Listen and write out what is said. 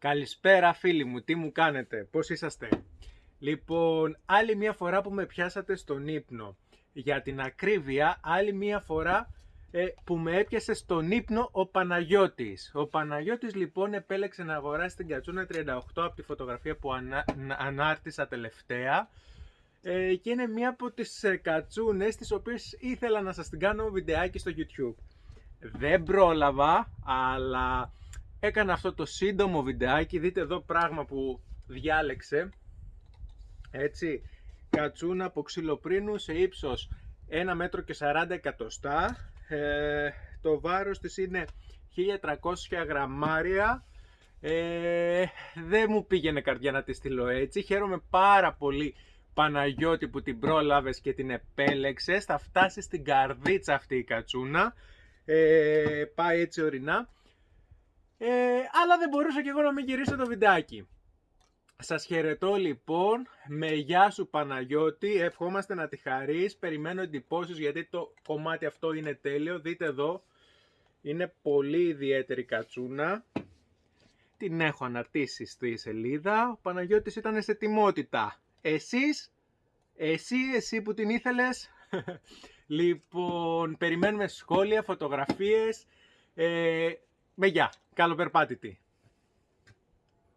Καλησπέρα φίλοι μου, τι μου κάνετε, πώς είσαστε; Λοιπόν, άλλη μία φορά που με πιάσατε στον ύπνο. Για την ακρίβεια, άλλη μία φορά ε, που με έπιασε στον ύπνο ο Παναγιώτης. Ο Παναγιώτης λοιπόν επέλεξε να αγοράσει την κατσούνα 38 από τη φωτογραφία που ανα, ανάρτησα τελευταία. Ε, και είναι μία από τις ε, κατσούνες τις οποίες ήθελα να σας την κάνω βιντεάκι στο YouTube. Δεν πρόλαβα, αλλά έκανα αυτό το σύντομο βιντεάκι, δείτε εδώ πράγμα που διάλεξε. Έτσι, κατσούνα από ξυλοπρίνου σε ύψος 1 μέτρο και 40 εκατοστά. Ε, το βάρος της είναι 1300 γραμμάρια. Ε, δεν μου πήγαινε καρδιά να τη στείλω έτσι. Χαίρομαι πάρα πολύ Παναγιώτη που την πρόλαβες και την επέλεξες. Θα φτάσει στην καρδίτσα αυτή η κατσούνα. Ε, πάει έτσι ορεινά. Ε, αλλά δεν μπορούσα και εγώ να μην γυρίσω το βιντεάκι. Σας χαιρετώ λοιπόν, με γεια σου Παναγιώτη, ευχόμαστε να τη χαρείς, περιμένω εντυπώσεις γιατί το κομμάτι αυτό είναι τέλειο, δείτε εδώ, είναι πολύ ιδιαίτερη κατσούνα, την έχω αναρτήσει στη σελίδα, ο Παναγιώτης ήταν σε τιμότητα, εσείς, εσύ, εσύ που την ήθελες, λοιπόν, περιμένουμε σχόλια, φωτογραφίες, ε, με γεια, καλό περπάτητη.